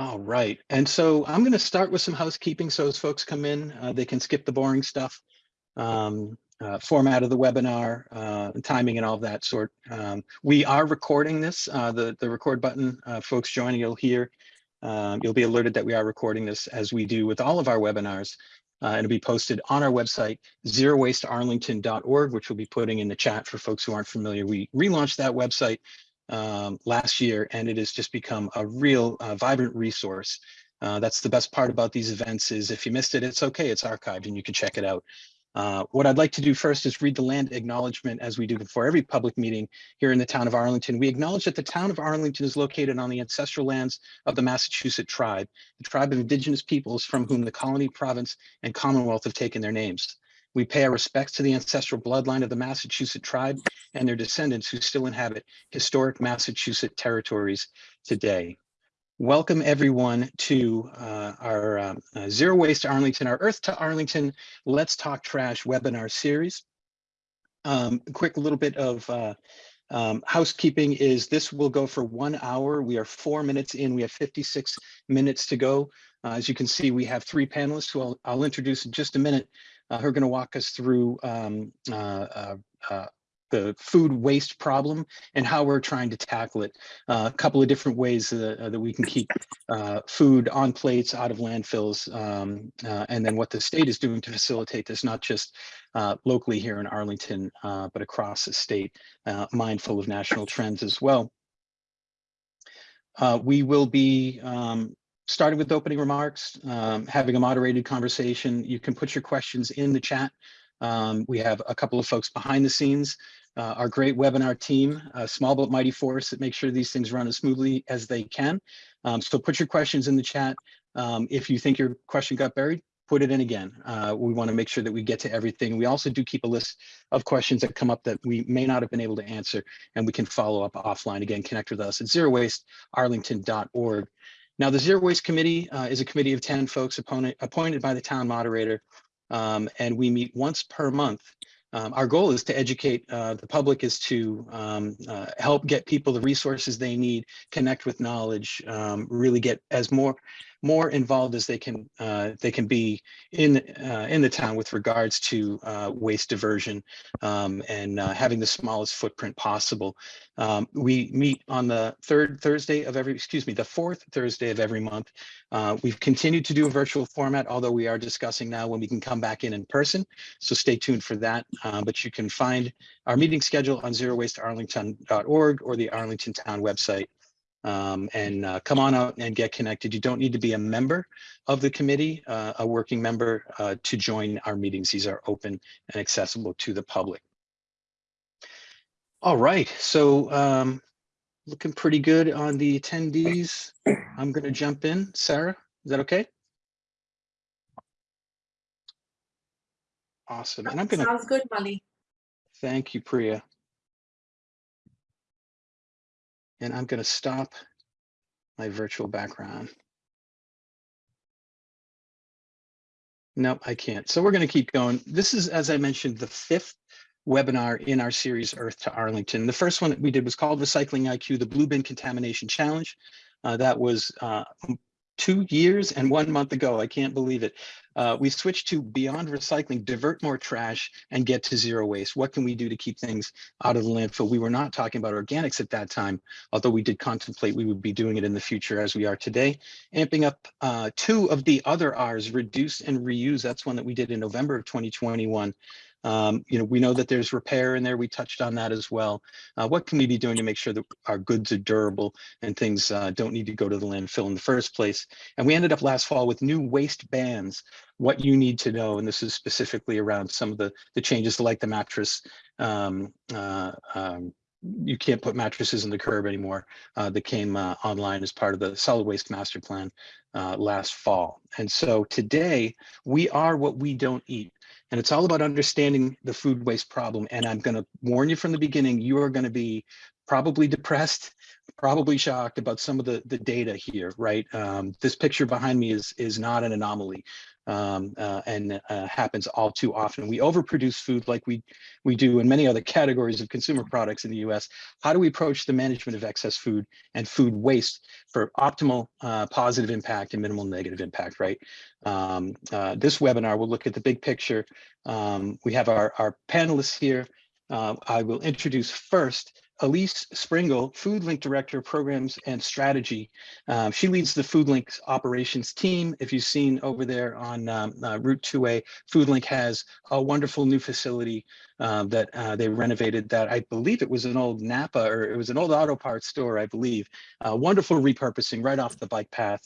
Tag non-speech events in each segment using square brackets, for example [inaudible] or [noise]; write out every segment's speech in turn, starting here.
All right. And so I'm going to start with some housekeeping. So as folks come in, uh, they can skip the boring stuff, um, uh, format of the webinar, uh, timing and all of that sort. Um, we are recording this. Uh, the, the record button, uh, folks joining, you'll hear, um, you'll be alerted that we are recording this as we do with all of our webinars. Uh, it'll be posted on our website, zerowastearlington.org, which we'll be putting in the chat for folks who aren't familiar. We relaunched that website um, last year, and it has just become a real uh, vibrant resource. Uh, that's the best part about these events is if you missed it, it's okay, it's archived and you can check it out. Uh, what I'd like to do first is read the land acknowledgement as we do before every public meeting here in the town of Arlington. We acknowledge that the town of Arlington is located on the ancestral lands of the Massachusetts tribe, the tribe of indigenous peoples from whom the colony, province, and commonwealth have taken their names. We pay our respects to the ancestral bloodline of the Massachusetts tribe and their descendants who still inhabit historic Massachusetts territories today. Welcome everyone to uh, our um, uh, Zero Waste to Arlington, our Earth to Arlington Let's Talk Trash webinar series. Um, quick little bit of uh, um, housekeeping is this will go for one hour. We are four minutes in. We have 56 minutes to go. Uh, as you can see, we have three panelists who I'll, I'll introduce in just a minute uh, who are going to walk us through um, uh, uh, uh, the food waste problem and how we're trying to tackle it. Uh, a couple of different ways uh, that we can keep uh, food on plates out of landfills um, and then what the state is doing to facilitate this, not just locally here in Arlington, but across the state, mindful of national trends as well. we will be um, starting with opening remarks, um, having a moderated conversation. You can put your questions in the chat. Um, we have a couple of folks behind the scenes, uh, our great webinar team, a small but mighty force that makes sure these things run as smoothly as they can. Um, so put your questions in the chat. Um, if you think your question got buried, put it in again. Uh, we want to make sure that we get to everything. We also do keep a list of questions that come up that we may not have been able to answer, and we can follow up offline. Again, connect with us at zerowastearlington.org. Now, the Zero Waste Committee uh, is a committee of 10 folks opponent, appointed by the town moderator, um, and we meet once per month. Um, our goal is to educate uh, the public is to um, uh, help get people the resources they need, connect with knowledge, um, really get as more more involved as they can uh, they can be in uh, in the town with regards to uh, waste diversion um, and uh, having the smallest footprint possible. Um, we meet on the third Thursday of every excuse me the fourth Thursday of every month. Uh, we've continued to do a virtual format, although we are discussing now when we can come back in in person. So stay tuned for that. But you can find our meeting schedule on zerowastearlington.org or the Arlington Town website um, and uh, come on out and get connected. You don't need to be a member of the committee, uh, a working member uh, to join our meetings. These are open and accessible to the public. All right, so um, looking pretty good on the attendees. I'm going to jump in. Sarah, is that okay? Awesome. And I'm going to. Sounds good, Molly. Thank you, Priya. And I'm going to stop my virtual background. Nope, I can't. So we're going to keep going. This is, as I mentioned, the fifth webinar in our series Earth to Arlington. The first one that we did was called Recycling IQ, the Blue Bin Contamination Challenge. Uh, that was uh, two years and one month ago. I can't believe it. Uh, we switched to beyond recycling, divert more trash and get to zero waste. What can we do to keep things out of the landfill? We were not talking about organics at that time, although we did contemplate we would be doing it in the future as we are today. Amping up uh, two of the other R's, reduce and reuse. That's one that we did in November of 2021. Um, you know, we know that there's repair in there. We touched on that as well. Uh, what can we be doing to make sure that our goods are durable and things uh, don't need to go to the landfill in the first place? And we ended up last fall with new waste bans, what you need to know. And this is specifically around some of the, the changes like the mattress. Um, uh, um, you can't put mattresses in the curb anymore uh, that came uh, online as part of the solid waste master plan uh, last fall. And so today we are what we don't eat. And it's all about understanding the food waste problem. And I'm going to warn you from the beginning, you are going to be probably depressed, probably shocked about some of the, the data here, right? Um, this picture behind me is, is not an anomaly um, uh, and uh, happens all too often. We overproduce food like we, we do in many other categories of consumer products in the US. How do we approach the management of excess food and food waste for optimal uh, positive impact and minimal negative impact, right? Um, uh, this webinar will look at the big picture. Um, we have our, our panelists here. Uh, I will introduce first Elise Springle, FoodLink Director, of Programs and Strategy. Um, she leads the Food FoodLink operations team. If you've seen over there on um, uh, Route 2A, FoodLink has a wonderful new facility uh, that uh, they renovated that I believe it was an old Napa or it was an old auto parts store, I believe. Uh, wonderful repurposing right off the bike path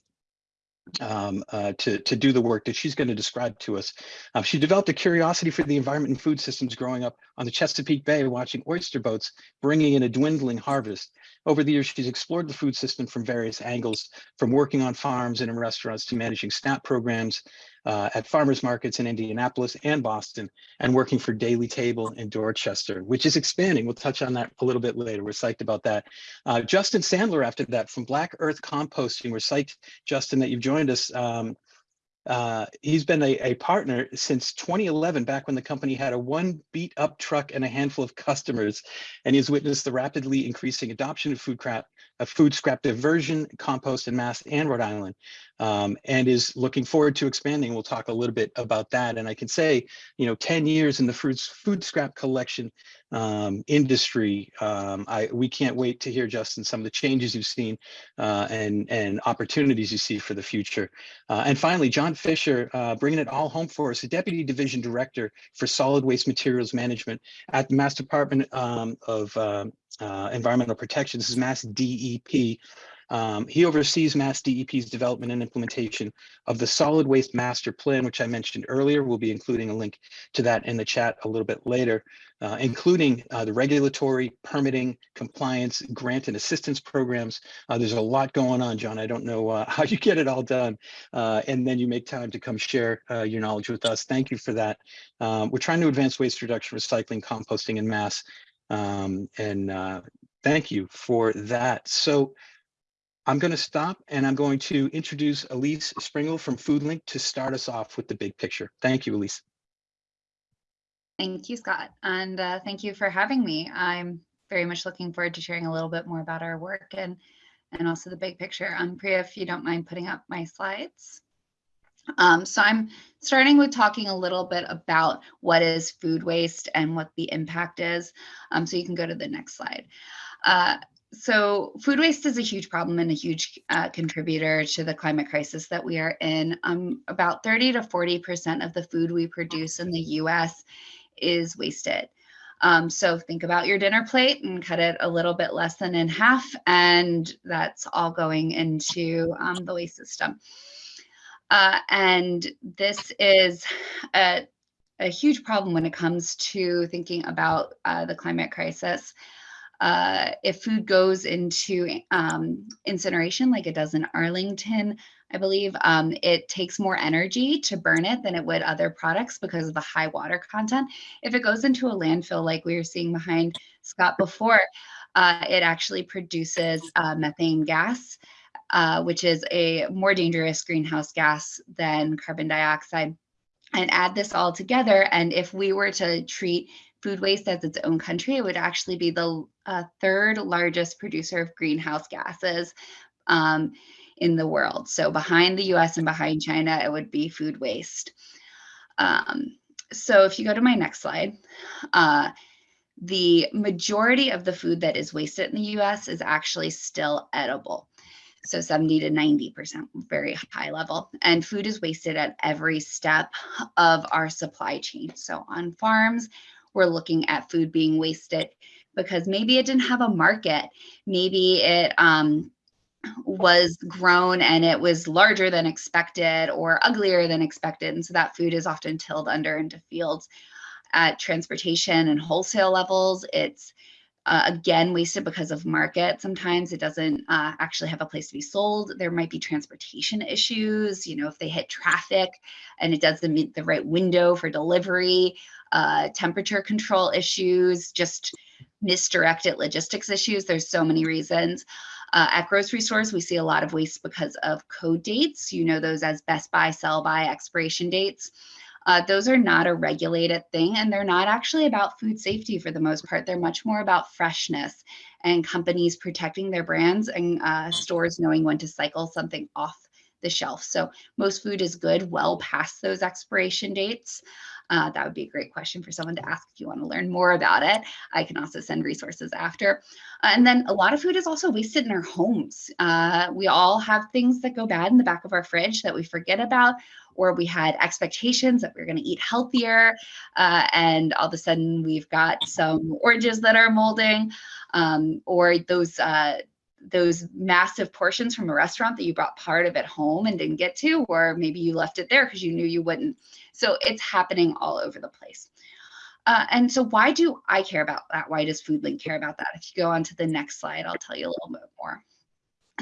um, uh, to, to do the work that she's going to describe to us. Uh, she developed a curiosity for the environment and food systems growing up on the Chesapeake Bay, watching oyster boats bringing in a dwindling harvest. Over the years, she's explored the food system from various angles, from working on farms and in restaurants to managing SNAP programs uh, at farmers markets in Indianapolis and Boston, and working for Daily Table in Dorchester, which is expanding. We'll touch on that a little bit later. We're psyched about that. Uh, Justin Sandler after that from Black Earth Composting. We're psyched, Justin, that you've joined us. Um, uh, he's been a, a, partner since 2011, back when the company had a one beat up truck and a handful of customers, and he's witnessed the rapidly increasing adoption of food crap, of food scrap diversion, compost, and mass and Rhode Island um, and is looking forward to expanding. We'll talk a little bit about that. And I can say, you know, 10 years in the food, food scrap collection um, industry, um, I, we can't wait to hear, Justin, some of the changes you've seen uh, and, and opportunities you see for the future. Uh, and finally, John Fisher, uh, bringing it all home for us, the Deputy Division Director for Solid Waste Materials Management at the Mass Department um, of um, uh, Environmental Protection. This is Mass DEP. Um, he oversees Mass DEP's development and implementation of the Solid Waste Master Plan, which I mentioned earlier. We'll be including a link to that in the chat a little bit later, uh, including uh, the regulatory, permitting, compliance, grant and assistance programs. Uh, there's a lot going on, John. I don't know uh, [laughs] how you get it all done. Uh, and then you make time to come share your knowledge with us. Thank you for that. Um, we're trying to advance waste reduction, recycling, composting, and mass. Um, and uh, thank you for that. So I'm going to stop and I'm going to introduce Elise Springle from FoodLink to start us off with the big picture. Thank you, Elise. Thank you, Scott. And uh, thank you for having me. I'm very much looking forward to sharing a little bit more about our work and, and also the big picture. Um, Priya, if you don't mind putting up my slides. Um, so I'm starting with talking a little bit about what is food waste and what the impact is. Um, so you can go to the next slide. Uh, so food waste is a huge problem and a huge uh, contributor to the climate crisis that we are in. Um, about 30 to 40% of the food we produce in the US is wasted. Um, so think about your dinner plate and cut it a little bit less than in half, and that's all going into um, the waste system. Uh, and this is a, a, huge problem when it comes to thinking about uh, the climate crisis uh, if food goes into um, incineration like it does in Arlington, I believe, um, it takes more energy to burn it than it would other products because of the high water content. If it goes into a landfill like we were seeing behind Scott before, uh, it actually produces uh, methane gas, uh, which is a more dangerous greenhouse gas than carbon dioxide and add this all together. And if we were to treat food waste as its own country, it would actually be the uh, third largest producer of greenhouse gases um, in the world. So behind the US and behind China, it would be food waste. Um, so if you go to my next slide, uh, the majority of the food that is wasted in the US is actually still edible. So 70 to 90%, very high level. And food is wasted at every step of our supply chain. So on farms, we're looking at food being wasted because maybe it didn't have a market. Maybe it um, was grown and it was larger than expected or uglier than expected. And so that food is often tilled under into fields. At transportation and wholesale levels, it's uh, again wasted because of market. Sometimes it doesn't uh, actually have a place to be sold. There might be transportation issues, you know, if they hit traffic and it doesn't meet the right window for delivery, uh, temperature control issues, just misdirected logistics issues. There's so many reasons. Uh, at grocery stores, we see a lot of waste because of code dates. You know those as best buy sell by, expiration dates. Uh, those are not a regulated thing, and they're not actually about food safety for the most part. They're much more about freshness and companies protecting their brands and uh, stores knowing when to cycle something off the shelf. So most food is good well past those expiration dates. Uh, that would be a great question for someone to ask if you want to learn more about it. I can also send resources after. Uh, and then a lot of food is also wasted in our homes. Uh, we all have things that go bad in the back of our fridge that we forget about, or we had expectations that we are going to eat healthier, uh, and all of a sudden we've got some oranges that are molding, um, or those uh, those massive portions from a restaurant that you brought part of it home and didn't get to, or maybe you left it there because you knew you wouldn't. So it's happening all over the place. Uh, and so why do I care about that? Why does FoodLink care about that? If you go on to the next slide, I'll tell you a little bit more.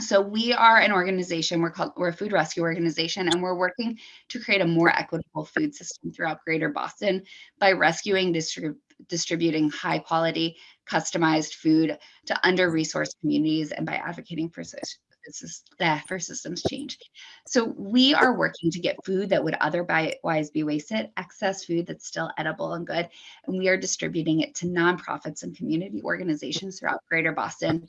So we are an organization, we're called, we're a food rescue organization, and we're working to create a more equitable food system throughout greater Boston by rescuing, distrib distributing high quality, customized food to under-resourced communities and by advocating for for systems change. So we are working to get food that would otherwise be wasted, excess food that's still edible and good, and we are distributing it to nonprofits and community organizations throughout Greater Boston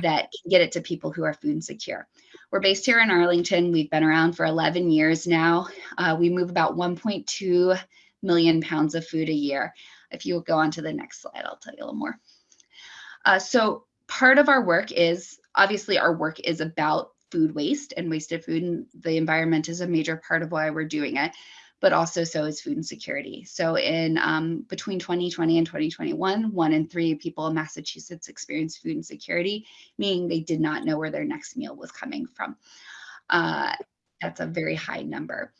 that can get it to people who are food insecure. We're based here in Arlington. We've been around for 11 years now. Uh, we move about 1.2 million pounds of food a year. If you go on to the next slide, I'll tell you a little more. Uh, so part of our work is, obviously our work is about food waste and wasted food and the environment is a major part of why we're doing it but also so is food insecurity. So in um, between 2020 and 2021, one in three people in Massachusetts experienced food insecurity, meaning they did not know where their next meal was coming from. Uh, that's a very high number.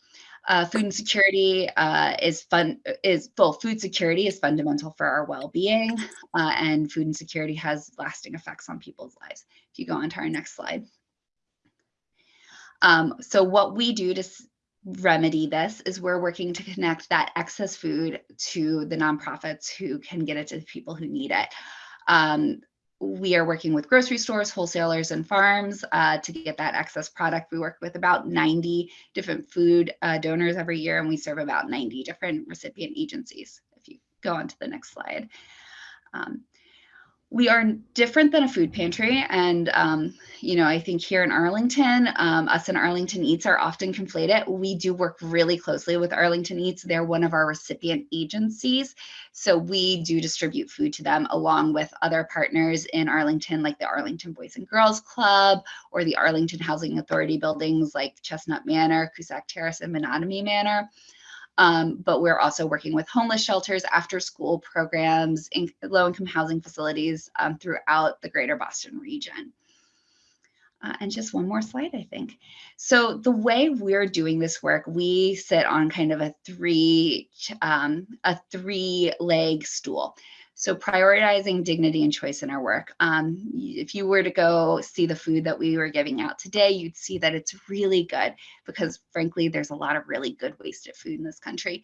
Uh, food insecurity uh, is fun is well food security is fundamental for our well-being uh, and food insecurity has lasting effects on people's lives if you go on to our next slide um, so what we do to remedy this is we're working to connect that excess food to the nonprofits who can get it to the people who need it. Um, we are working with grocery stores, wholesalers, and farms uh, to get that excess product. We work with about 90 different food uh, donors every year, and we serve about 90 different recipient agencies. If you go on to the next slide. Um, we are different than a food pantry. And, um, you know, I think here in Arlington, um, us and Arlington Eats are often conflated. We do work really closely with Arlington Eats. They're one of our recipient agencies. So we do distribute food to them along with other partners in Arlington, like the Arlington Boys and Girls Club or the Arlington Housing Authority buildings like Chestnut Manor, Cusack Terrace, and Menotomy Manor. Um, but we're also working with homeless shelters, after school programs, in low income housing facilities um, throughout the greater Boston region. Uh, and just one more slide, I think. So the way we're doing this work, we sit on kind of a three, um, a three leg stool. So prioritizing dignity and choice in our work. Um, if you were to go see the food that we were giving out today, you'd see that it's really good because frankly, there's a lot of really good wasted food in this country.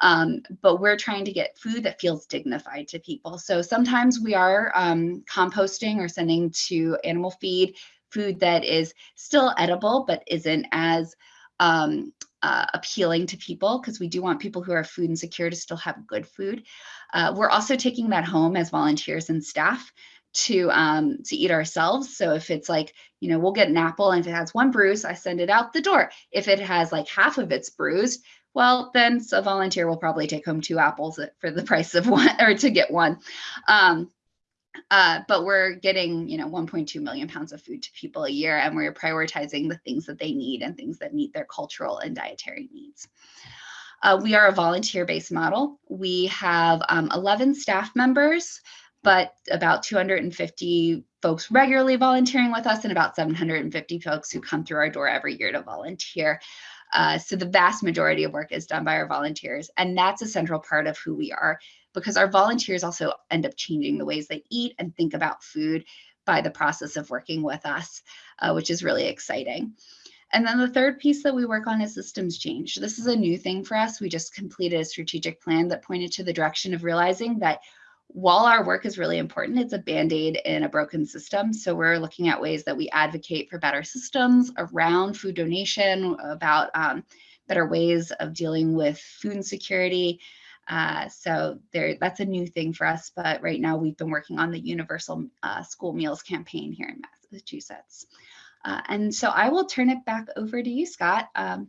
Um, but we're trying to get food that feels dignified to people. So sometimes we are um, composting or sending to animal feed food that is still edible, but isn't as um, uh, appealing to people because we do want people who are food insecure to still have good food. Uh, we're also taking that home as volunteers and staff to um, to eat ourselves. So if it's like, you know, we'll get an apple and if it has one bruise, I send it out the door. If it has like half of it's bruised, well, then a volunteer will probably take home two apples for the price of one or to get one. Um, uh, but we're getting, you know, 1.2 million pounds of food to people a year, and we're prioritizing the things that they need and things that meet their cultural and dietary needs. Uh, we are a volunteer-based model. We have um, 11 staff members, but about 250 folks regularly volunteering with us and about 750 folks who come through our door every year to volunteer. Uh, so the vast majority of work is done by our volunteers, and that's a central part of who we are because our volunteers also end up changing the ways they eat and think about food by the process of working with us, uh, which is really exciting. And then the third piece that we work on is systems change. This is a new thing for us. We just completed a strategic plan that pointed to the direction of realizing that while our work is really important, it's a band-aid in a broken system. So we're looking at ways that we advocate for better systems around food donation, about um, better ways of dealing with food insecurity. Uh, so there, that's a new thing for us. But right now, we've been working on the Universal uh, School Meals campaign here in Massachusetts. Uh, and so I will turn it back over to you, Scott. Um,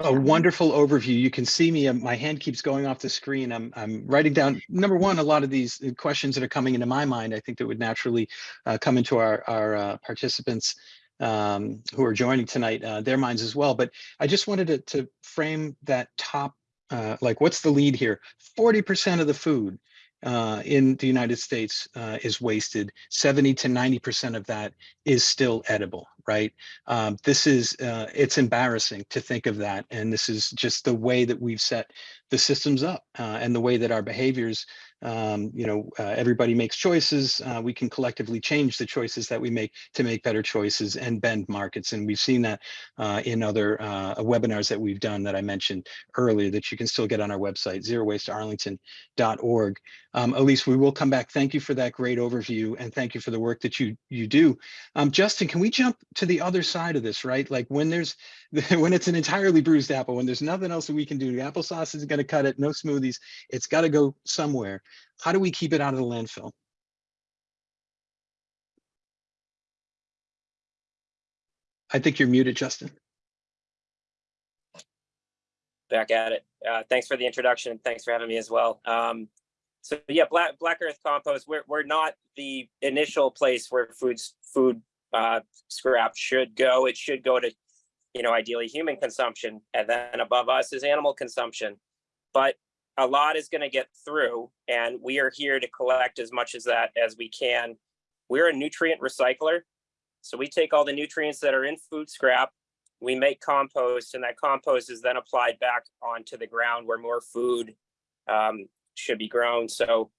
a wonderful overview. You can see me, um, my hand keeps going off the screen. I'm, I'm writing down, number one, a lot of these uh, questions that are coming into my mind, I think that would naturally uh, come into our, our uh, participants um, who are joining tonight, uh, their minds as well. But I just wanted to, to frame that top, uh, like what's the lead here? 40% of the food uh, in the United States uh, is wasted. 70 to 90% of that is still edible, right? Um, this is, uh, it's embarrassing to think of that. And this is just the way that we've set the systems up uh, and the way that our behaviors um, you know, uh, everybody makes choices. Uh, we can collectively change the choices that we make to make better choices and bend markets. And we've seen that uh, in other uh, webinars that we've done that I mentioned earlier that you can still get on our website, zerowastearlington.org. Um, Elise, we will come back. Thank you for that great overview and thank you for the work that you you do. Um, Justin, can we jump to the other side of this, right? Like when there's [laughs] when it's an entirely bruised apple, when there's nothing else that we can do, the applesauce isn't going to cut it, no smoothies, it's got to go somewhere. How do we keep it out of the landfill? I think you're muted, Justin. Back at it. Uh, thanks for the introduction. Thanks for having me as well. Um, so yeah, black black earth compost. We're we're not the initial place where foods food uh, scrap should go. It should go to, you know, ideally human consumption, and then above us is animal consumption. But a lot is going to get through and we are here to collect as much as that as we can. We're a nutrient recycler. So we take all the nutrients that are in food scrap, we make compost and that compost is then applied back onto the ground where more food um, should be grown. So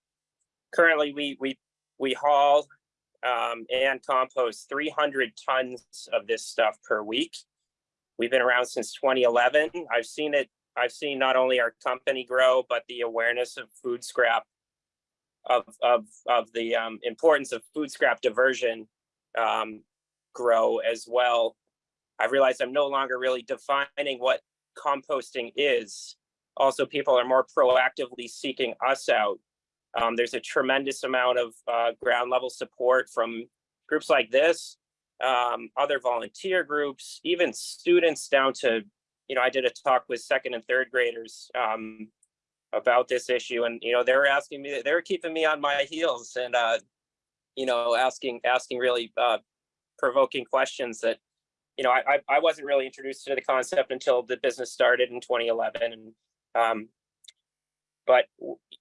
currently we, we, we haul um, and compost 300 tons of this stuff per week. We've been around since 2011. I've seen it I've seen not only our company grow, but the awareness of food scrap, of of of the um, importance of food scrap diversion um, grow as well. I realized I'm no longer really defining what composting is. Also, people are more proactively seeking us out. Um, there's a tremendous amount of uh, ground level support from groups like this, um, other volunteer groups, even students down to you know, I did a talk with second and third graders um, about this issue, and you know, they were asking me, they were keeping me on my heels, and uh, you know, asking asking really uh, provoking questions that, you know, I I wasn't really introduced to the concept until the business started in 2011, and um, but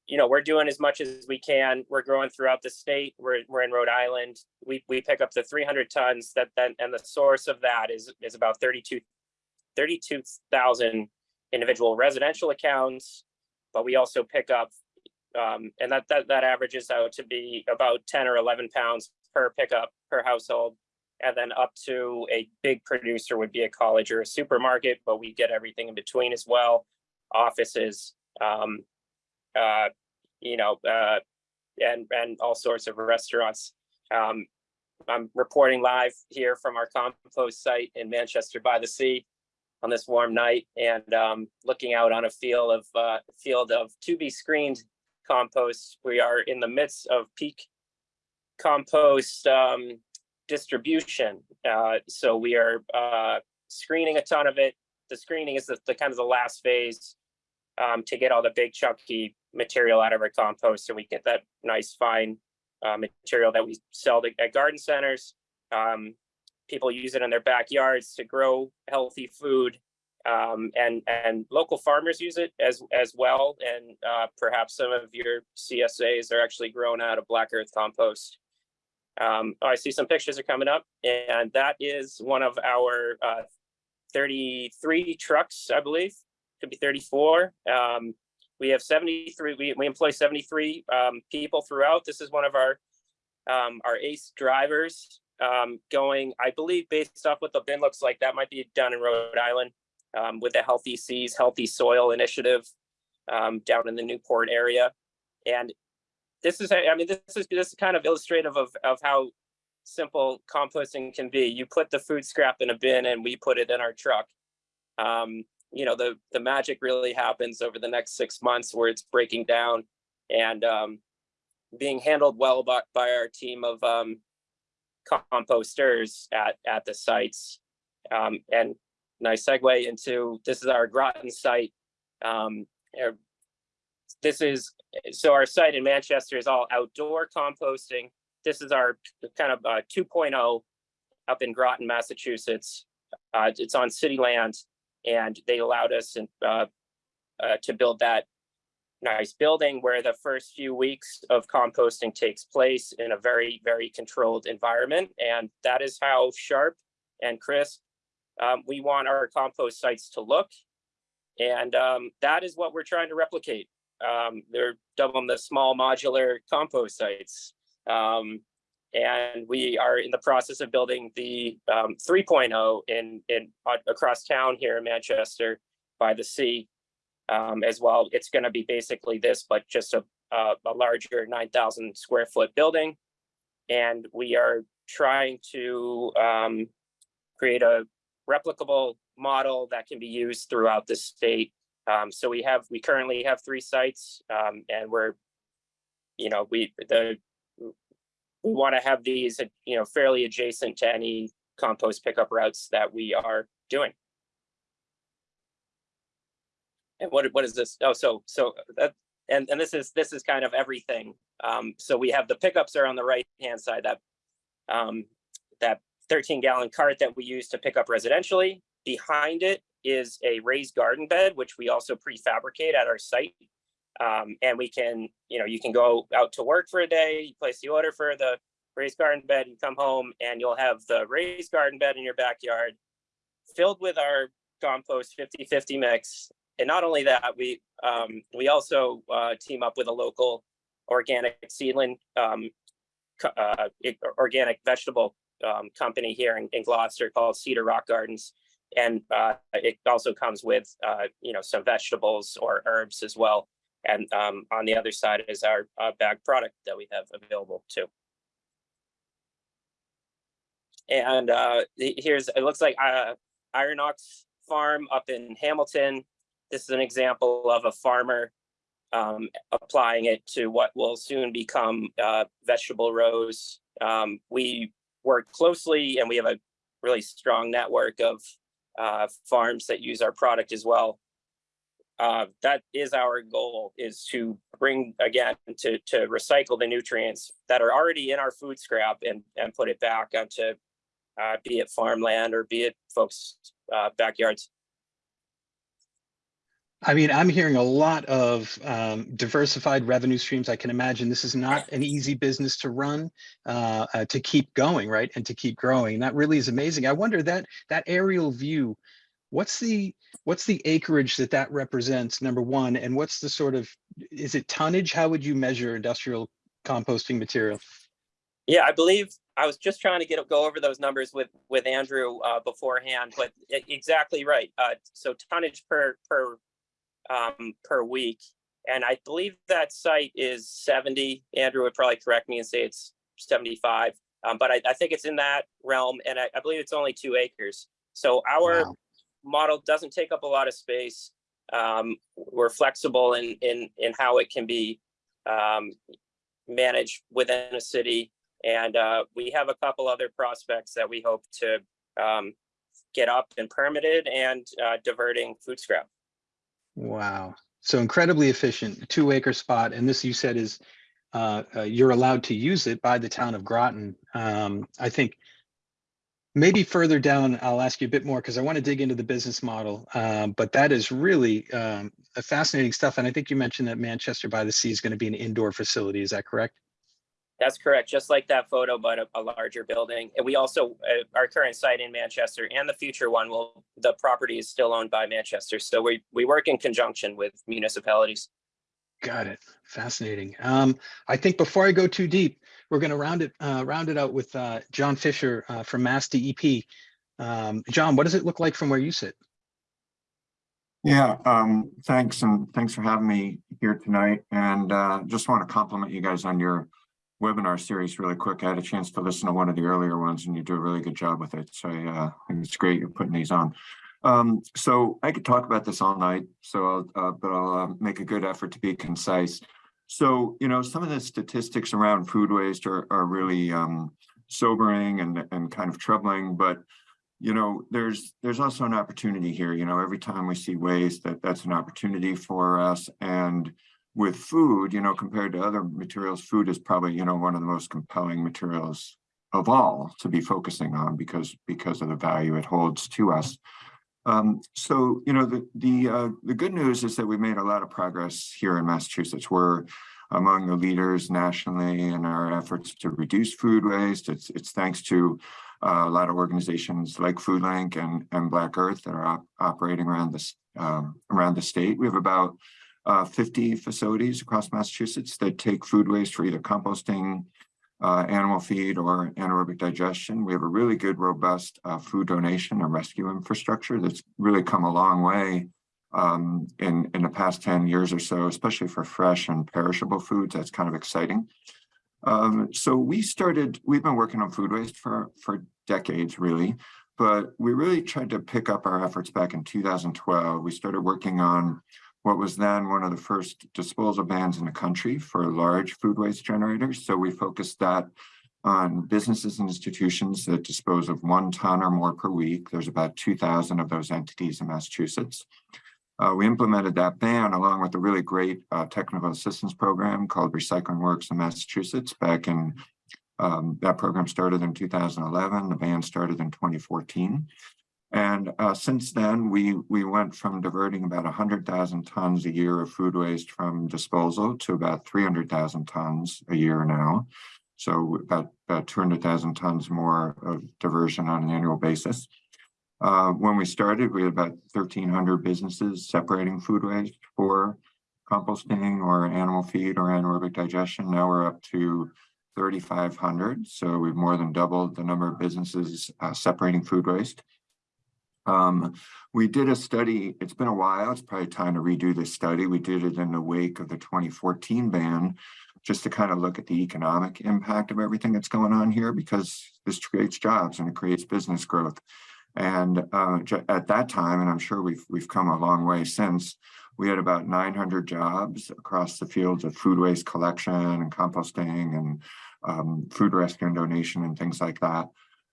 you know, we're doing as much as we can. We're growing throughout the state. We're we're in Rhode Island. We we pick up the 300 tons that then and the source of that is is about 32 32,000 individual residential accounts, but we also pick up, um, and that, that, that averages out to be about 10 or 11 pounds per pickup per household. And then up to a big producer would be a college or a supermarket, but we get everything in between as well. Offices, um, uh, you know, uh, and, and all sorts of restaurants. Um, I'm reporting live here from our compost site in Manchester by the Sea on this warm night and um, looking out on a field of uh, field of to be screened compost. We are in the midst of peak compost um, distribution. Uh, so we are uh, screening a ton of it. The screening is the, the kind of the last phase um, to get all the big chunky material out of our compost so we get that nice fine uh, material that we sell to, at garden centers. Um, people use it in their backyards to grow healthy food um, and and local farmers use it as as well and uh, perhaps some of your CSAs are actually grown out of black earth compost. Um, oh, I see some pictures are coming up and that is one of our uh, 33 trucks, I believe, could be 34. Um, we have 73, we, we employ 73 um, people throughout. This is one of our um, our ACE drivers um, going, I believe based off what the bin looks like, that might be down in Rhode Island um, with the Healthy Seas, Healthy Soil Initiative um, down in the Newport area. and this is, I mean, this is, this is kind of illustrative of, of how simple composting can be. You put the food scrap in a bin and we put it in our truck. Um, you know, the, the magic really happens over the next six months where it's breaking down and, um, being handled well by, by our team of, um, composters at, at the sites. Um, and nice segue into, this is our Groton site. Um, er, this is, so our site in Manchester is all outdoor composting. This is our kind of uh, 2.0 up in Groton, Massachusetts. Uh, it's on city land and they allowed us in, uh, uh, to build that nice building where the first few weeks of composting takes place in a very, very controlled environment. And that is how sharp and crisp um, we want our compost sites to look. And um, that is what we're trying to replicate. Um, they're dubbing the small modular compost sites. Um, and we are in the process of building the um, 3.0 in, in uh, across town here in Manchester by the sea um, as well. It's going to be basically this, but just a, a, larger 9,000 square foot building. And we are trying to um, create a replicable model that can be used throughout the state. Um, so we have, we currently have three sites um, and we're, you know, we, the, we want to have these, you know, fairly adjacent to any compost pickup routes that we are doing. And what, what is this? Oh, so, so that, and, and this is, this is kind of everything. Um, so we have the pickups are on the right-hand side, that, um, that 13 gallon cart that we use to pick up residentially. Behind it is a raised garden bed, which we also prefabricate at our site. Um, and we can, you know, you can go out to work for a day, you place the order for the raised garden bed, you come home and you'll have the raised garden bed in your backyard filled with our compost 50-50 mix. And not only that, we um, we also uh, team up with a local organic seedling, um, uh, organic vegetable um, company here in, in, Gloucester called Cedar Rock Gardens. And uh, it also comes with, uh, you know, some vegetables or herbs as well. And um, on the other side is our uh, bag product that we have available too. And uh, here's, it looks like uh, Iron Ox Farm up in Hamilton. This is an example of a farmer um, applying it to what will soon become uh, vegetable rows. Um, we work closely and we have a really strong network of uh, farms that use our product as well. Uh, that is our goal is to bring again to to recycle the nutrients that are already in our food scrap and and put it back onto uh, be it farmland or be it folks uh, backyards. I mean, I'm hearing a lot of um, diversified revenue streams. I can imagine this is not an easy business to run, uh, uh, to keep going, right, and to keep growing. That really is amazing. I wonder that that aerial view, what's the what's the acreage that that represents? Number one, and what's the sort of is it tonnage? How would you measure industrial composting material? Yeah, I believe I was just trying to get go over those numbers with with Andrew uh, beforehand, but exactly right. Uh, so tonnage per per um, per week. And I believe that site is 70. Andrew would probably correct me and say it's 75. Um, but I, I, think it's in that realm. And I, I, believe it's only two acres. So our wow. Model doesn't take up a lot of space. Um, we're flexible in, in, in how it can be um, managed within a city. And uh, we have a couple other prospects that we hope to um, get up and permitted and uh, diverting food scrap. Wow. So incredibly efficient, two acre spot. And this you said is uh, uh, you're allowed to use it by the town of Groton. Um, I think maybe further down, I'll ask you a bit more because I want to dig into the business model. Um, but that is really um, a fascinating stuff. And I think you mentioned that Manchester by the Sea is going to be an indoor facility. Is that correct? That's correct. Just like that photo, but a, a larger building. And we also, uh, our current site in Manchester and the future one will, the property is still owned by Manchester. So we, we work in conjunction with municipalities. Got it. Fascinating. Um, I think before I go too deep, we're going to round it uh, round it out with uh, John Fisher uh, from Mass DEP. Um, John, what does it look like from where you sit? Yeah, um, thanks and thanks for having me here tonight. And uh, just want to compliment you guys on your webinar series really quick. I had a chance to listen to one of the earlier ones and you do a really good job with it. So uh, I think it's great you're putting these on. Um, so I could talk about this all night, so uh, but I'll uh, make a good effort to be concise. So, you know, some of the statistics around food waste are, are really um, sobering and, and kind of troubling, but you know, there's there's also an opportunity here. You know, every time we see waste, that that's an opportunity for us. And with food, you know, compared to other materials, food is probably you know one of the most compelling materials of all to be focusing on because because of the value it holds to us. Um, so, you know, the the uh, the good news is that we made a lot of progress here in Massachusetts. We're among the leaders nationally in our efforts to reduce food waste. It's it's thanks to uh, a lot of organizations like FoodLink and, and Black Earth that are op operating around this um, around the state. We have about uh, 50 facilities across Massachusetts that take food waste for either composting, uh, animal feed, or anaerobic digestion. We have a really good, robust uh, food donation and rescue infrastructure that's really come a long way um, in, in the past 10 years or so, especially for fresh and perishable foods. That's kind of exciting. Um, so we started, we've been working on food waste for, for decades really, but we really tried to pick up our efforts back in 2012. We started working on what was then one of the first disposal bans in the country for large food waste generators. So we focused that on businesses and institutions that dispose of one ton or more per week. There's about 2,000 of those entities in Massachusetts. Uh, we implemented that ban along with a really great uh, technical assistance program called Recycling Works in Massachusetts back in, um, that program started in 2011, the ban started in 2014. And uh, since then, we, we went from diverting about 100,000 tons a year of food waste from disposal to about 300,000 tons a year now. So about, about 200,000 tons more of diversion on an annual basis. Uh, when we started, we had about 1,300 businesses separating food waste for composting or animal feed or anaerobic digestion. Now we're up to 3,500. So we've more than doubled the number of businesses uh, separating food waste. Um, we did a study, it's been a while, it's probably time to redo this study. We did it in the wake of the 2014 ban, just to kind of look at the economic impact of everything that's going on here, because this creates jobs and it creates business growth. And uh, at that time, and I'm sure we've we've come a long way since, we had about 900 jobs across the fields of food waste collection and composting and um, food rescue and donation and things like that.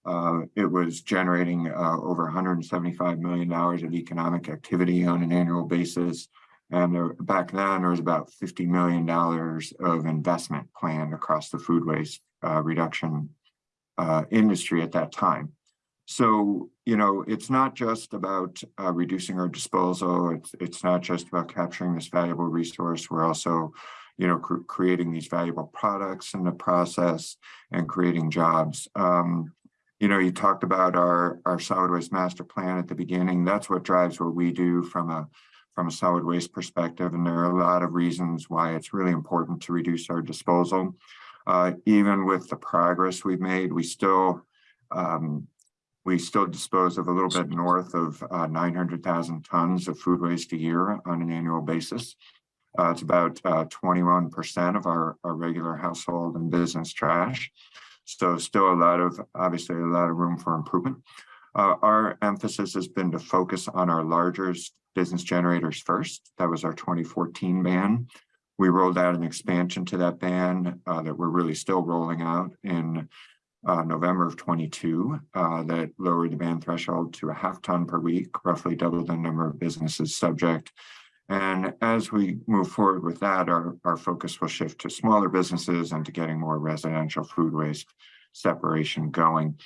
Uh, it was generating uh, over $175 million of economic activity on an annual basis. And there, back then, there was about $50 million of investment planned across the food waste uh, reduction uh, industry at that time. So, you know, it's not just about uh, reducing our disposal. It's, it's not just about capturing this valuable resource. We're also, you know, cr creating these valuable products in the process and creating jobs. Um, you know, you talked about our, our solid waste master plan at the beginning. That's what drives what we do from a from a solid waste perspective. And there are a lot of reasons why it's really important to reduce our disposal. Uh, even with the progress we've made, we still um, we still dispose of a little bit north of uh, 900,000 tons of food waste a year on an annual basis. Uh, it's about 21% uh, of our, our regular household and business trash. So still a lot of, obviously a lot of room for improvement. Uh, our emphasis has been to focus on our largest business generators first. That was our 2014 ban. We rolled out an expansion to that ban uh, that we're really still rolling out in uh, November of 22 uh, that lowered the ban threshold to a half ton per week, roughly double the number of businesses subject. And as we move forward with that, our, our focus will shift to smaller businesses and to getting more residential food waste separation going.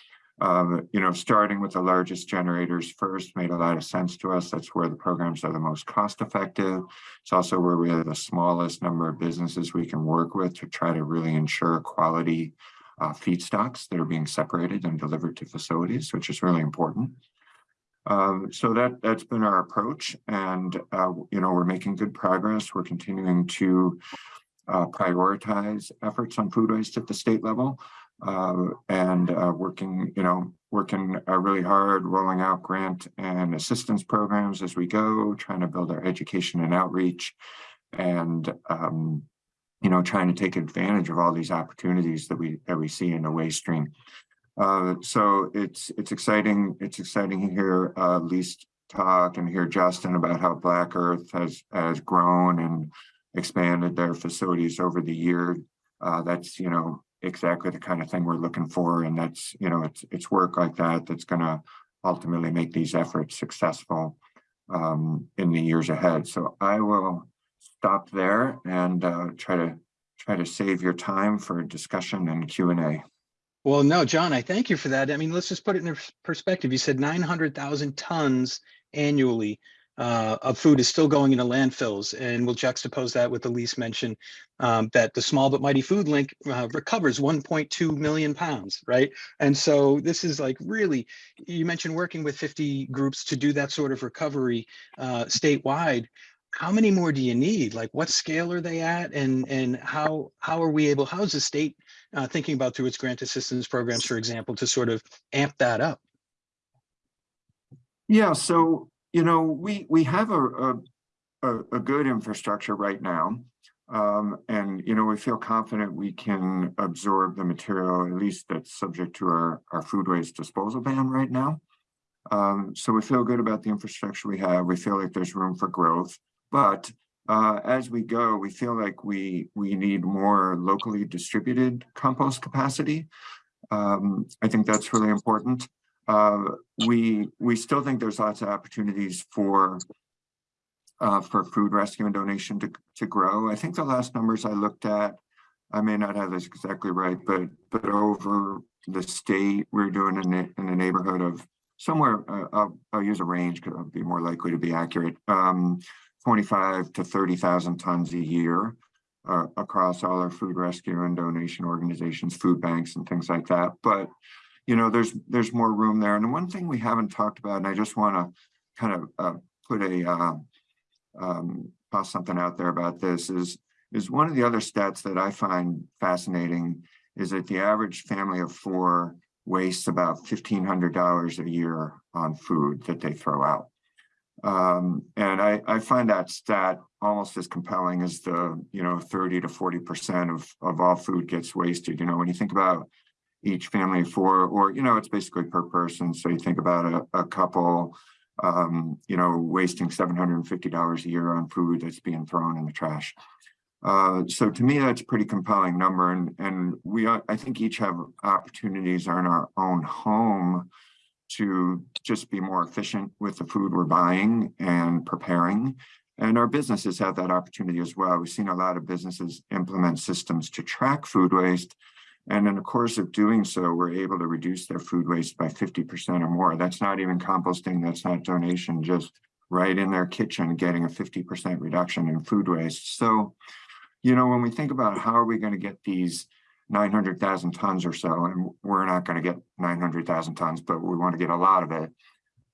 Um, you know, starting with the largest generators first made a lot of sense to us. That's where the programs are the most cost effective. It's also where we have the smallest number of businesses we can work with to try to really ensure quality uh, feedstocks that are being separated and delivered to facilities, which is really important. Um, so that that's been our approach, and uh, you know we're making good progress. We're continuing to uh, prioritize efforts on food waste at the state level. uh, and uh, working, you know, working uh, really hard, rolling out grant and assistance programs as we go, trying to build our education and outreach, and um, you know, trying to take advantage of all these opportunities that we that we see in the waste stream. Uh, so it's it's exciting. It's exciting to hear uh, Lise talk and hear Justin about how Black Earth has has grown and expanded their facilities over the year. Uh, that's you know exactly the kind of thing we're looking for, and that's you know it's it's work like that that's going to ultimately make these efforts successful um, in the years ahead. So I will stop there and uh, try to try to save your time for discussion and Q and A. Well, no, John, I thank you for that. I mean, let's just put it in perspective. You said 900,000 tons annually uh, of food is still going into landfills. And we'll juxtapose that with the lease mention um, that the small but mighty food link uh, recovers 1.2 million pounds, right? And so this is like really, you mentioned working with 50 groups to do that sort of recovery uh, statewide. How many more do you need? Like what scale are they at? And, and how, how are we able, how is the state uh, thinking about through its grant assistance programs, for example, to sort of amp that up? Yeah, so you know we we have a a, a, good infrastructure right now, um, and you know we feel confident we can absorb the material at least that's subject to our our food waste disposal ban right now. Um, so we feel good about the infrastructure we have. We feel like there's room for growth, but uh, as we go, we feel like we we need more locally distributed compost capacity. Um, I think that's really important. Uh, we we still think there's lots of opportunities for uh, for food rescue and donation to to grow. I think the last numbers I looked at, I may not have this exactly right, but but over the state, we're doing in, in the neighborhood of somewhere. Uh, I'll, I'll use a range because I'll be more likely to be accurate. Um, 25 to 30,000 tons a year uh, across all our food rescue and donation organizations, food banks and things like that. But, you know, there's there's more room there. And one thing we haven't talked about, and I just want to kind of uh, put a, uh, um, toss something out there about this is, is one of the other stats that I find fascinating is that the average family of four wastes about $1,500 a year on food that they throw out. Um, and I, I find that stat almost as compelling as the, you know, 30 to 40% of, of all food gets wasted. You know, when you think about each family of four, or, you know, it's basically per person. So you think about a, a couple, um, you know, wasting $750 a year on food that's being thrown in the trash. Uh, so to me, that's a pretty compelling number. And, and we, are, I think each have opportunities in our own home to just be more efficient with the food we're buying and preparing. And our businesses have that opportunity as well. We've seen a lot of businesses implement systems to track food waste. And in the course of doing so, we're able to reduce their food waste by 50% or more. That's not even composting, that's not donation, just right in their kitchen, getting a 50% reduction in food waste. So, you know, when we think about how are we going to get these 900,000 tons or so, and we're not going to get 900,000 tons, but we want to get a lot of it.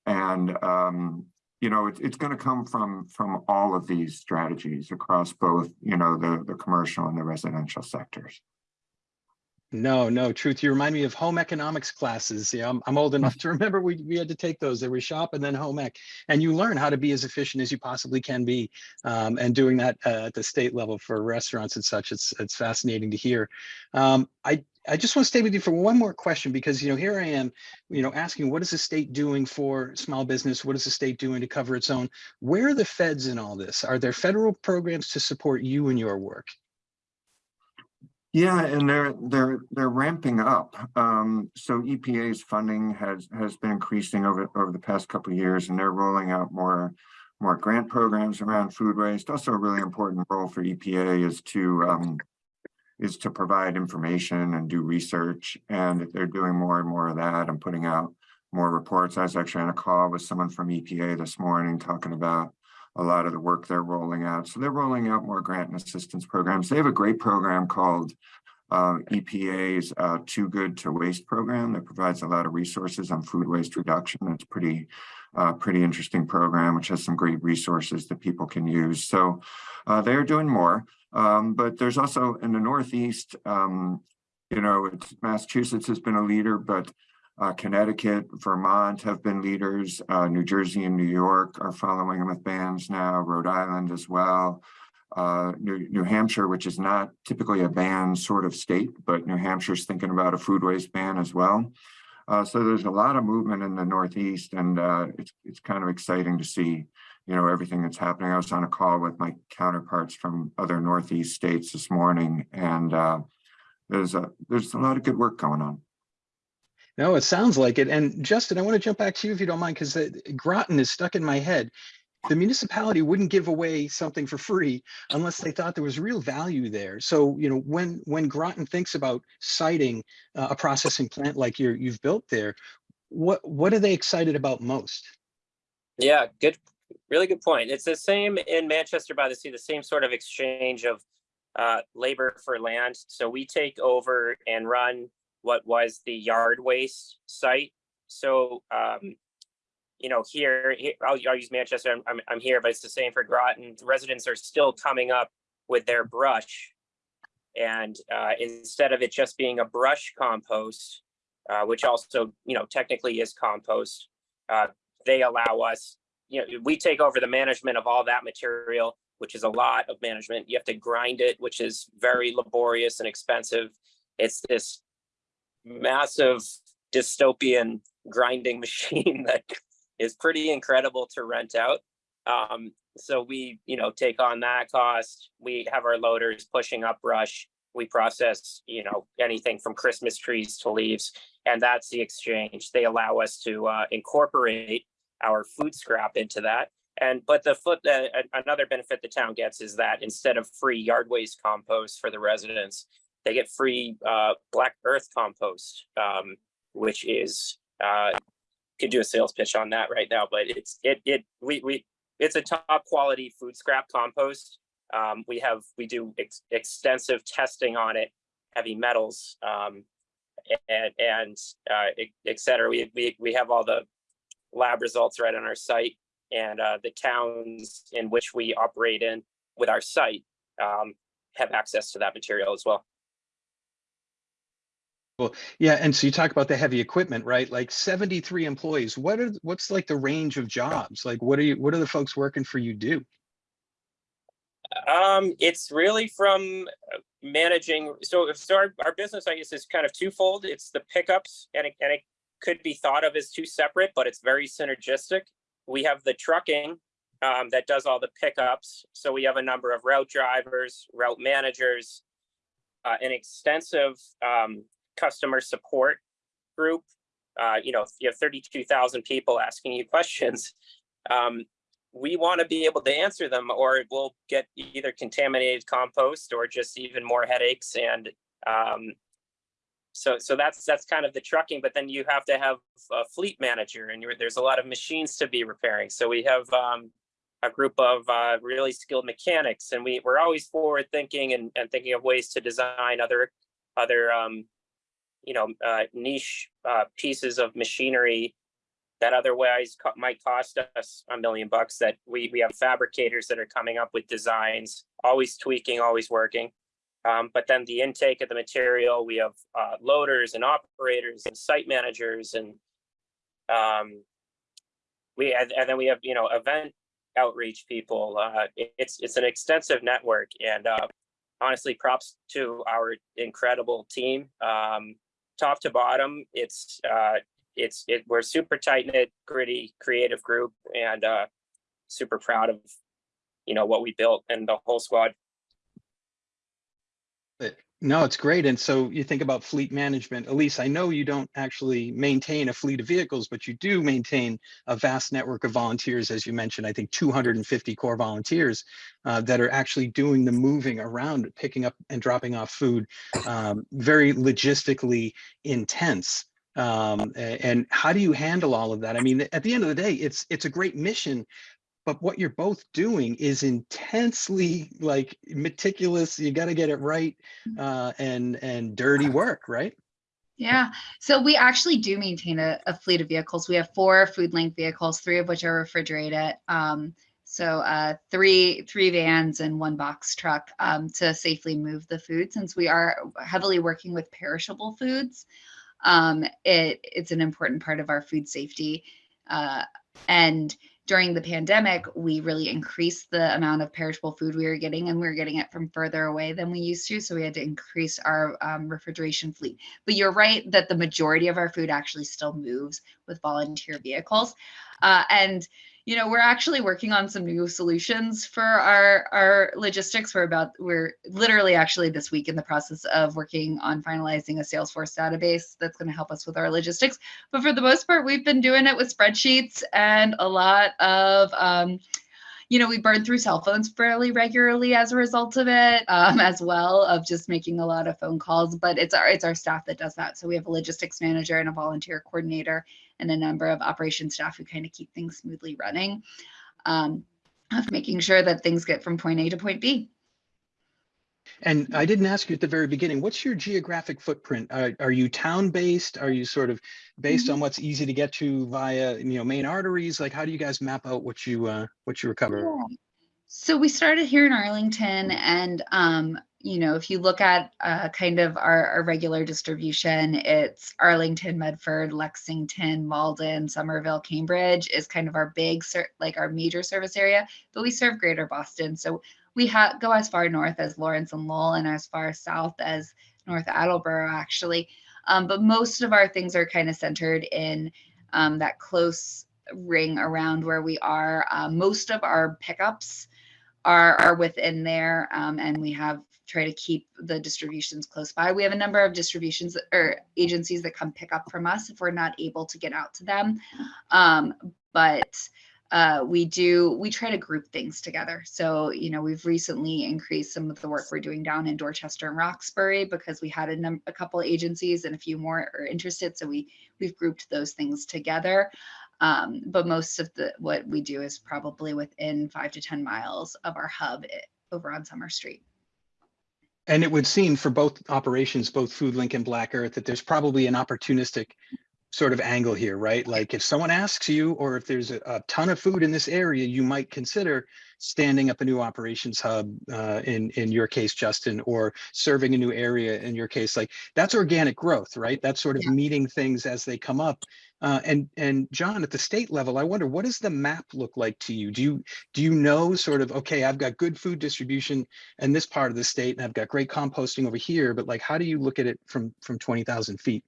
And, um, you know, it, it's going to come from from all of these strategies across both, you know, the, the commercial and the residential sectors. No, no, truth. You remind me of home economics classes. Yeah, I'm, I'm old enough to [laughs] remember we, we had to take those. They were shop and then home ec. And you learn how to be as efficient as you possibly can be. Um, and doing that uh, at the state level for restaurants and such, it's it's fascinating to hear. Um, I, I just want to stay with you for one more question because, you know, here I am, you know, asking what is the state doing for small business? What is the state doing to cover its own? Where are the feds in all this? Are there federal programs to support you in your work? Yeah, and they're they're they're ramping up. Um, so EPA's funding has has been increasing over over the past couple of years, and they're rolling out more more grant programs around food waste. Also, a really important role for EPA is to um, is to provide information and do research, and they're doing more and more of that and putting out more reports. I was actually on a call with someone from EPA this morning talking about a lot of the work they're rolling out. So they're rolling out more grant and assistance programs. They have a great program called uh, EPA's uh, Too Good to Waste program that provides a lot of resources on food waste reduction. It's pretty, uh, pretty interesting program, which has some great resources that people can use. So uh, they're doing more. Um, but there's also in the Northeast, um, you know, Massachusetts has been a leader, but uh, Connecticut, Vermont have been leaders. Uh, New Jersey and New York are following with bans now, Rhode Island as well. Uh, New, New Hampshire, which is not typically a ban sort of state, but New Hampshire's thinking about a food waste ban as well. Uh, so there's a lot of movement in the Northeast and uh, it's, it's kind of exciting to see, you know, everything that's happening. I was on a call with my counterparts from other Northeast states this morning and uh, there's a, there's a lot of good work going on. No, it sounds like it. And Justin, I want to jump back to you if you don't mind, because Groton is stuck in my head. The municipality wouldn't give away something for free unless they thought there was real value there. So, you know, when when Groton thinks about siting uh, a processing plant like you're you've built there, what what are they excited about most? Yeah, good, really good point. It's the same in Manchester by the Sea, the same sort of exchange of uh, labor for land. So we take over and run what was the yard waste site. So, um, you know, here, here I'll, I'll use Manchester. I'm, I'm, I'm here, but it's the same for Groton. Residents are still coming up with their brush. And uh, instead of it just being a brush compost, uh, which also, you know, technically is compost, uh, they allow us, you know, we take over the management of all that material, which is a lot of management. You have to grind it, which is very laborious and expensive. It's this massive dystopian grinding [laughs] machine that is pretty incredible to rent out. Um, so we, you know, take on that cost. We have our loaders pushing up brush. We process, you know, anything from Christmas trees to leaves, and that's the exchange. They allow us to uh, incorporate our food scrap into that. And but the foot uh, another benefit the town gets is that instead of free yard waste compost for the residents, they get free uh, black earth compost, um, which is uh, could do a sales pitch on that right now, but it's it it we we it's a top quality food scrap compost. Um, we have we do ex extensive testing on it, heavy metals, um, and and uh, et cetera. We we we have all the lab results right on our site, and uh, the towns in which we operate in with our site um, have access to that material as well. Well, yeah, and so you talk about the heavy equipment, right? Like 73 employees. What are what's like the range of jobs? Like what are you what are the folks working for you do? Um, it's really from uh, managing. So, so our, our business, I guess, is kind of twofold. It's the pickups, and it, and it could be thought of as two separate, but it's very synergistic. We have the trucking um, that does all the pickups. So we have a number of route drivers, route managers, uh, an extensive um, customer support group. Uh, you know, if you have 32,000 people asking you questions, um, we want to be able to answer them or we'll get either contaminated compost or just even more headaches. And um, so, so that's that's kind of the trucking, but then you have to have a fleet manager and there's a lot of machines to be repairing. So we have um, a group of uh, really skilled mechanics and we, we're always forward thinking and, and thinking of ways to design other other um, you know, uh, niche uh, pieces of machinery that otherwise co might cost us a million bucks that we, we have fabricators that are coming up with designs, always tweaking, always working. Um, but then the intake of the material, we have uh, loaders and operators and site managers and um, we and, and, then we have you know event outreach people. Uh, it, it's it's an extensive network and uh, honestly, props to our incredible team. Um, top to bottom, it's uh, it's it. We're super tight knit, gritty, creative group, and uh, super proud of you know what we built and the whole squad. No, it's great. And so you think about fleet management. Elise, I know you don't actually maintain a fleet of vehicles, but you do maintain a vast network of volunteers, as you mentioned, I think 250 core volunteers uh, that are actually doing the moving around, picking up and dropping off food, um, very logistically intense. Um, and how do you handle all of that? I mean, at the end of the day, it's it's a great mission, but what you're both doing is intensely like meticulous you got to get it right uh, and and dirty work right yeah so we actually do maintain a, a, fleet of vehicles we have four food link vehicles three of which are refrigerated um, So uh, three three vans and one box truck um, to safely move the food. Since we are heavily working with perishable foods, um, it it's an important part of our food safety. Uh, and during the pandemic, we really increased the amount of perishable food we were getting, and we were getting it from further away than we used to. So we had to increase our um, refrigeration fleet. But you're right that the majority of our food actually still moves with volunteer vehicles. Uh, and you know we're actually working on some new solutions for our our logistics. We're about we're literally actually this week in the process of working on finalizing a salesforce database that's going to help us with our logistics. But for the most part we've been doing it with spreadsheets and a lot of um, you know we burn through cell phones fairly regularly as a result of it um, as well of just making a lot of phone calls but it's our it's our staff that does that. So we have a logistics manager and a volunteer coordinator and a number of operations staff who kind of keep things smoothly running um, of making sure that things get from point A to point B. And I didn't ask you at the very beginning, what's your geographic footprint? Are, are you town-based? Are you sort of based on what's easy to get to via, you know, main arteries? Like, how do you guys map out what you, uh, what you recover? So we started here in Arlington and, um, you know, if you look at uh, kind of our, our regular distribution, it's Arlington, Medford, Lexington, Malden, Somerville, Cambridge is kind of our big, like our major service area, but we serve greater Boston. So we go as far north as Lawrence and Lowell and as far south as North Attleboro, actually. Um, but most of our things are kind of centered in um, that close ring around where we are. Uh, most of our pickups are, are within there, um, and we have try to keep the distributions close by. We have a number of distributions or agencies that come pick up from us if we're not able to get out to them. Um, but uh, we do we try to group things together. So you know we've recently increased some of the work we're doing down in Dorchester and Roxbury because we had a, a couple agencies and a few more are interested. So we we've grouped those things together. Um, but most of the what we do is probably within five to ten miles of our hub i- over on Summer Street. And it would seem for both operations, both FoodLink and Black Earth, that there's probably an opportunistic sort of angle here, right? Like if someone asks you, or if there's a, a ton of food in this area, you might consider standing up a new operations hub, uh, in, in your case, Justin, or serving a new area in your case, like that's organic growth, right? That's sort of Yeah. meeting things as they come up. Uh, and, and John, at the state level, I wonder, what does the map look like to you? Do you, do you know sort of, okay, I've got good food distribution in this part of the state and I've got great composting over here, but like, how do you look at it from, from 20,000 feet?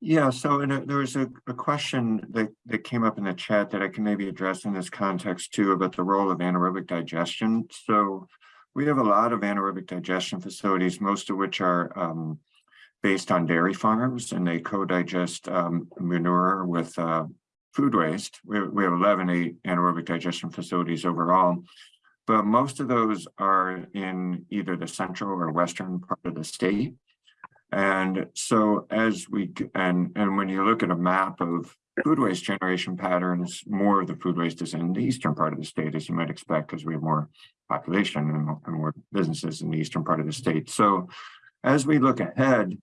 Yeah, so and, uh, there was a, a question that, that came up in the chat that I can maybe address in this context too about the role of anaerobic digestion. So we have a lot of anaerobic digestion facilities, most of which are um, based on dairy farms and they co-digest um, manure with uh, food waste. We, we have 11 a- anaerobic digestion facilities overall. But most of those are in either the central or western part of the state. And so as we, and, and when you look at a map of food waste generation patterns, more of the food waste is in the eastern part of the state, as you might expect, because we have more population and more- and more businesses in the eastern part of the state. So as we look ahead,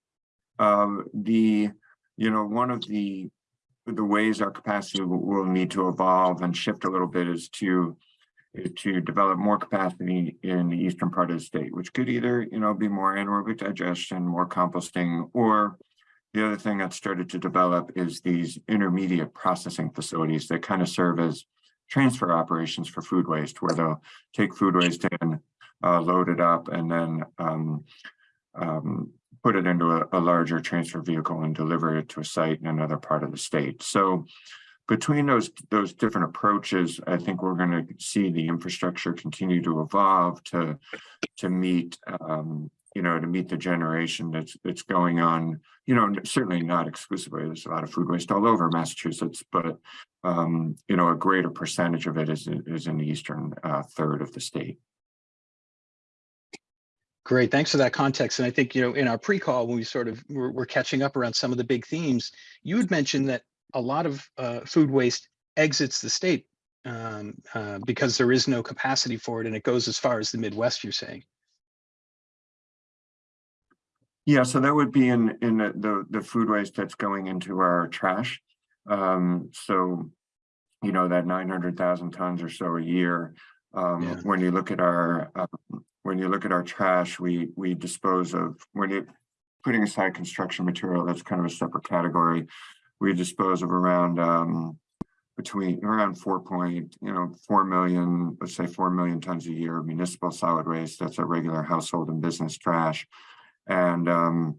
um, the, you know, one of the, the ways our capacity will need to evolve and shift a little bit is to is to develop more capacity in the eastern part of the state, which could either, you know, be more anaerobic digestion, more composting, or the other thing that started to develop is these intermediate processing facilities that kind of serve as transfer operations for food waste, where they'll take food waste in, uh, load it up, and then um, um, put it into a, a larger transfer vehicle and deliver it to a site in another part of the state. So between those those different approaches, I think we're going to see the infrastructure continue to evolve to to meet um, you know to meet the generation that's that's going on. You know, certainly not exclusively. There's a lot of food waste all over Massachusetts, but um, you know a greater percentage of it is is in the eastern uh, third of the state. Great, thanks for that context. And I think, you know, in our pre-call, when we sort of were, were catching up around some of the big themes, you had mentioned that a lot of uh, food waste exits the state um, uh, because there is no capacity for it and it goes as far as the Midwest, you're saying. Yeah, so that would be in in the the, the food waste that's going into our trash. Um, so you know, that nine hundred thousand tons or so a year. Um, Yeah. when you look at our, uh, when you look at our trash, we, we dispose of, when you, putting aside construction material, that's kind of a separate category. We dispose of around, um, between, around four point, you know, four million, let's say four million tons a year of municipal solid waste. That's a regular household and business trash. And, um,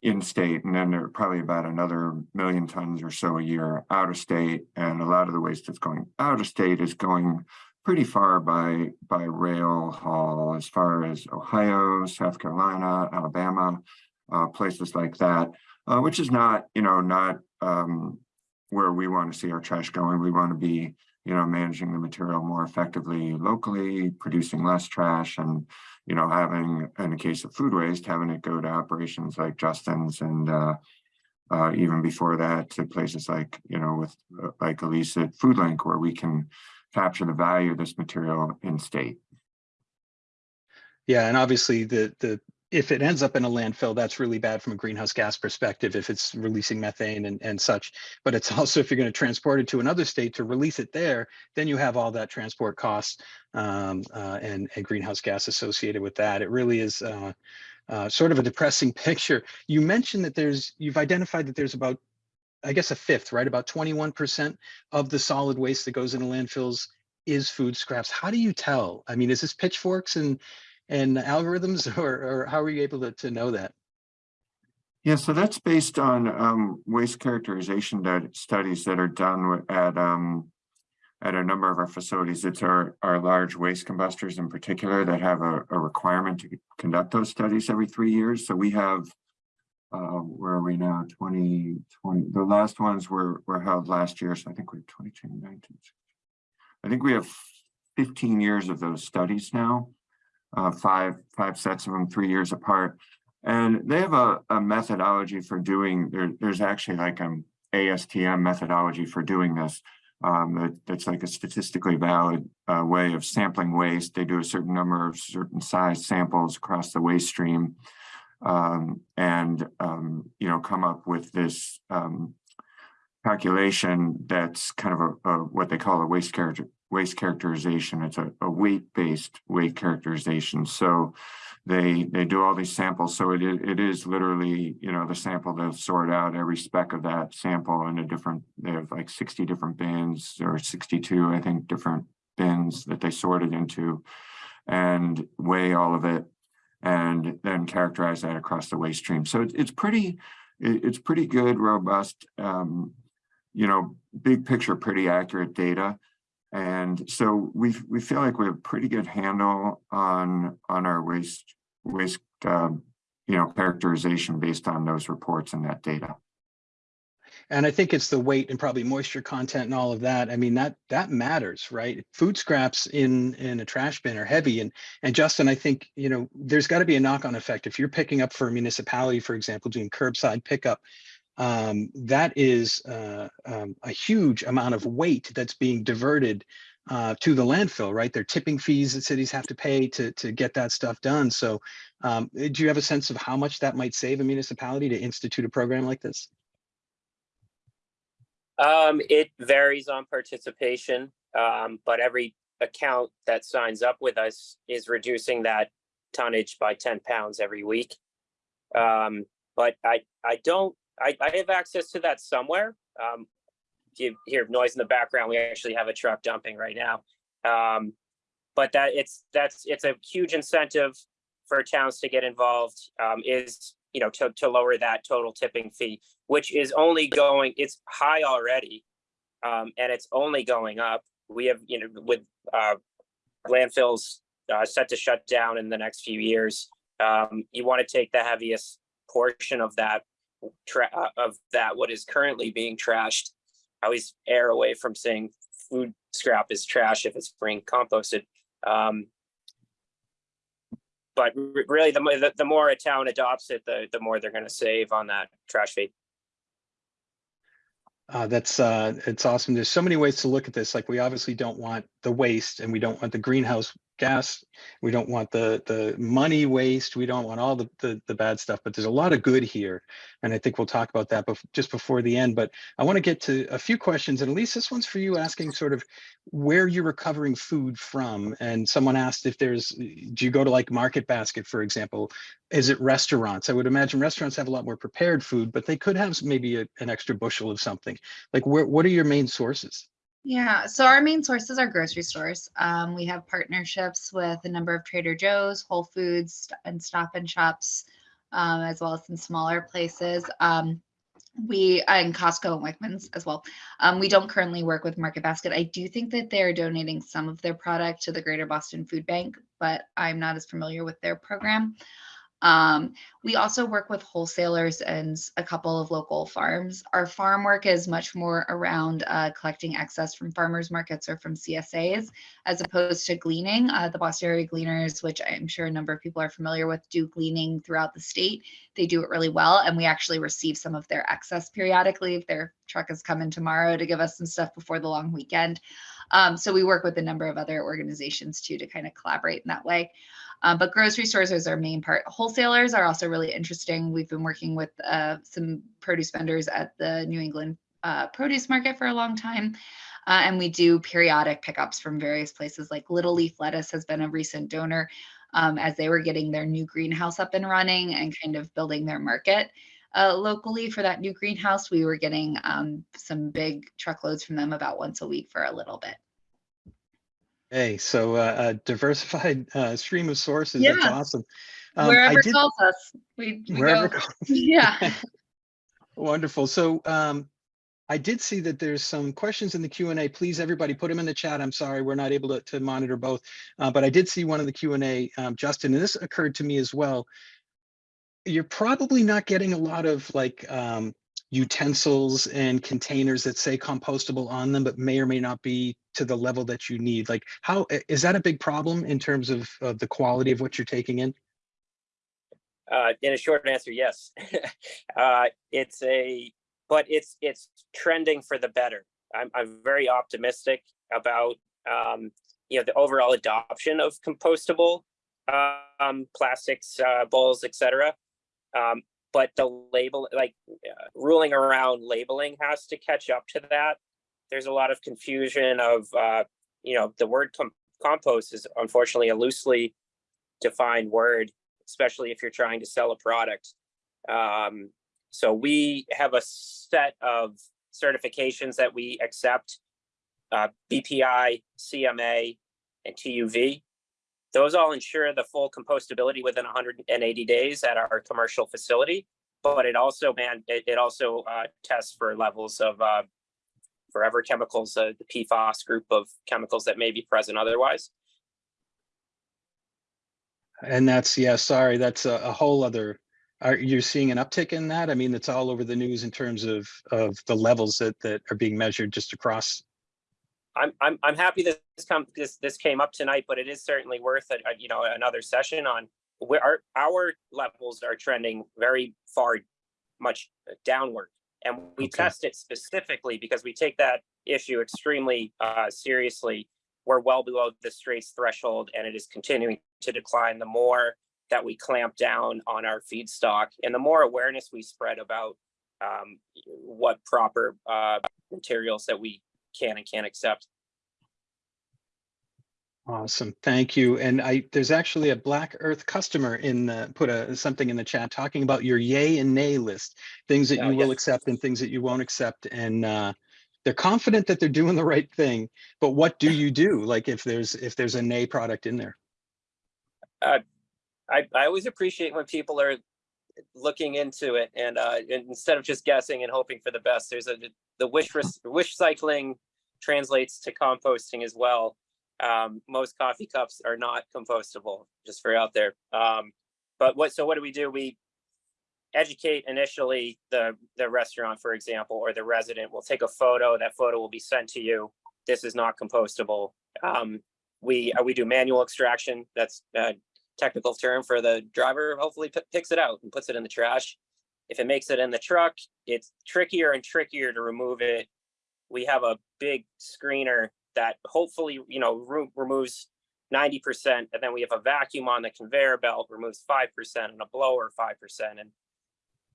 in-state, and then there are probably about another million tons or so a year out of state. And a lot of the waste that's going out of state is going pretty far by, by rail haul as far as Ohio, South Carolina, Alabama, uh, places like that, uh, which is not, you know, not, um, where we want to see our trash going. We want to be, you know, managing the material more effectively locally, producing less trash and, you know, having, in the case of food waste, having it go to operations like Justin's and, uh, uh, even before that to places like, you know, with, uh, like Elise at Food Link, where we can capture the value of this material in state. Yeah, and obviously the, the, if it ends up in a landfill, that's really bad from a greenhouse gas perspective, if it's releasing methane and, and such. But it's [laughs] also, if you're going to transport it to another state to release it there, then you have all that transport costs um, uh, and, and greenhouse gas associated with that. It really is uh, uh, sort of a depressing [laughs] picture. You mentioned that there's, you've identified that there's about, I guess a fifth, right? About 21% of the solid waste that goes into landfills is food scraps. How do you tell? I mean, is this pitchforks and and algorithms [laughs] or, or how are you able to, to know that? Yeah, so that's based on um waste characterization that studies that are done at um. At a number of our facilities, it's our our large waste combustors in particular that have a a requirement to conduct those studies every three years. So we have. Uh, where are we now? Twenty twenty, the last ones were were held last year, so I think we're 22, 19. I think we have fifteen years of those studies now. Uh, five, five sets of them, three years apart. And they have a, a methodology for doing, there, there's actually like an ASTM methodology for doing this. Um, that, that's like a statistically valid, uh, way of sampling waste. They do a certain number of certain size samples across the waste stream. Um, and, um, you know, come up with this, um, calculation that's kind of a, a, what they call a waste character, waste characterization. It's a, a weight-based weight characterization. So they they do all these samples. So it is it is literally, you know, the sample they'll sort out every speck of that sample in a different, they have like 60 different bins or 62, I think, different bins that they sort it into and weigh all of it and then characterize that across the waste stream. So it, it's pretty, it- it's pretty good, robust, um, you know, big picture, pretty accurate data. And so we, we feel like we have pretty good handle on, on our waste, waste, um, you know, characterization based on those reports and that data. And I think it's the weight and probably moisture content and all of that. I mean, that that matters, right? Food scraps in in a trash bin are heavy. And and Justin, I think, you know, there's got to be a knock-on effect. If you're picking up for a municipality, for example, doing curbside pickup, um, that is uh, um, a huge amount of weight that's being diverted uh, to the landfill, right? There are tipping fees that cities have to pay to to get that stuff done. So, um, do you have a sense of how much that might save a municipality to institute a program like this? Um, it varies on participation, um, but every account that signs up with us is reducing that tonnage by ten pounds every week. Um, but I, I don't, I, I have access to that somewhere. Um, if you hear noise in the background, we actually have a truck dumping right now. Um, but that it's, that's, it's a huge incentive for towns to get involved, um, is, you know, to, to lower that total tipping fee which is only going, it's high already. Um, and it's only going up. We have, you know, with, uh, landfills, uh, set to shut down in the next few years. Um, you want to take the heaviest portion of that, of that, what is currently being trashed. I always err away from saying food scrap is trash if it's being composted. Um, but really, the, the, the more a town adopts it, the, the more they're going to save on that trash fee. Uh, that's uh, it's awesome. There's so many ways to look at this. Like we obviously don't want the waste and we don't want the greenhouse gas. We don't want the, the money waste. We don't want all the, the, the bad stuff, but there's a lot of good here. And I think we'll talk about that bef- just before the end, but I want to get to a few questions and at least this one's for you asking sort of where you're recovering food from. And someone asked if there's, do you go to like Market Basket, for example? Is it restaurants? I would imagine restaurants have a lot more prepared food, but they could have maybe a, an extra bushel of something. Like where, what are your main sources? Yeah, so our main sources are grocery stores. Um, we have partnerships with a number of Trader Joe's, Whole Foods, and Stop and Shops, um, as well as some smaller places. Um, we and Costco and Wegmans as well. Um, we don't currently work with Market Basket. I do think that they're donating some of their product to the Greater Boston Food Bank, but I'm not as familiar with their program. Um, we also work with wholesalers and a couple of local farms. Our farm work is much more around uh, collecting excess from farmers markets or from CSAs as opposed to gleaning. Uh, the Boston area gleaners, which I'm sure a number of people are familiar with, do gleaning throughout the state. They do it really well, and we actually receive some of their excess periodically. If their truck is coming tomorrow to give us some stuff before the long weekend. Um, so we work with a number of other organizations too to kind of collaborate in that way. Um, but grocery stores is our main part. Wholesalers are also really interesting. We've been working with uh, some produce vendors at the New England uh, produce market for a long time. Uh, and we do periodic pickups from various places like Little Leaf Lettuce has been a recent donor um, as they were getting their new greenhouse up and running and kind of building their market. Uh, locally for that new greenhouse, we were getting um, some big truckloads from them about once a week for a little bit. Hey, so uh, a diversified [laughs] uh, stream of sources. That's awesome. Um, Wherever did- calls us, we, we wherever go. calls. [laughs] Yeah. [laughs] Wonderful. So um, I did see that there's some questions in the Q and A. Please, everybody, put them in the chat. I'm sorry, we're not able to, to monitor both, uh, but I did see one in the Q and A, um, Justin, and this occurred to me as well. You're probably not getting a lot of like um, utensils and containers that say compostable on them, but may or may not be to the level that you need. Like, how, is that a big problem in terms of, of the quality of what you're taking in? Uh, in a short answer, yes. [laughs] uh, it's a, but it's it's trending for the better. I'm I'm very optimistic about um, you know the overall adoption of compostable um, plastics, uh, bowls, etc. Um, but the label, like uh, ruling around labeling, has to catch up to that. There's a lot of confusion of uh, you know the word com- compost is unfortunately a loosely defined word especially if you're trying to sell a product. Um, so we have a set of certifications that we accept, uh, BPI, CMA, and TUV. Those all ensure the full compostability within 180 days at our commercial facility. But it also, man, it, it also uh, tests for levels of uh, forever chemicals, uh, the PFAS group of chemicals that may be present otherwise. And that's, yeah, sorry, that's a, a whole other, are you seeing an uptick in that? I mean, it's all over the news in terms of, of the levels that, that are being measured just across. I'm I'm I'm happy that this come this this came up tonight, but it is certainly worth it. You know, another session on where our our levels are trending very far, much downward, and we Okay. test it specifically because we take that issue extremely uh, seriously. We're well below the straits threshold, and it is continuing to decline. The more that we clamp down on our feedstock, and the more awareness we spread about um, what proper uh, materials that we can and can't accept. Awesome, thank you. And I, there's actually a Black Earth customer in the, put a, something in the chat talking about your yay and nay list, things that Oh, you will accept and things that you won't accept. And uh, they're confident that they're doing the right thing, but what do you do? Like if there's, if there's a nay product in there? I, I always appreciate when people are looking into it and uh, and instead of just guessing and hoping for the best, there's a the wish wish cycling translates to composting as well. Um, most coffee cups are not compostable, just for out there. Um, but what so what do we do? We educate initially the the restaurant, for example, or the resident. We'll take a photo. That photo will be sent to you. This is not compostable. Um, we uh, we do manual extraction. That's uh, technical term for the driver hopefully picks it out and puts it in the trash. If it makes it in the truck, it's trickier and trickier to remove it. We have a big screener that hopefully, you know, remo- removes ninety percent, and then we have a vacuum on the conveyor belt, removes five percent, and a blower five percent, and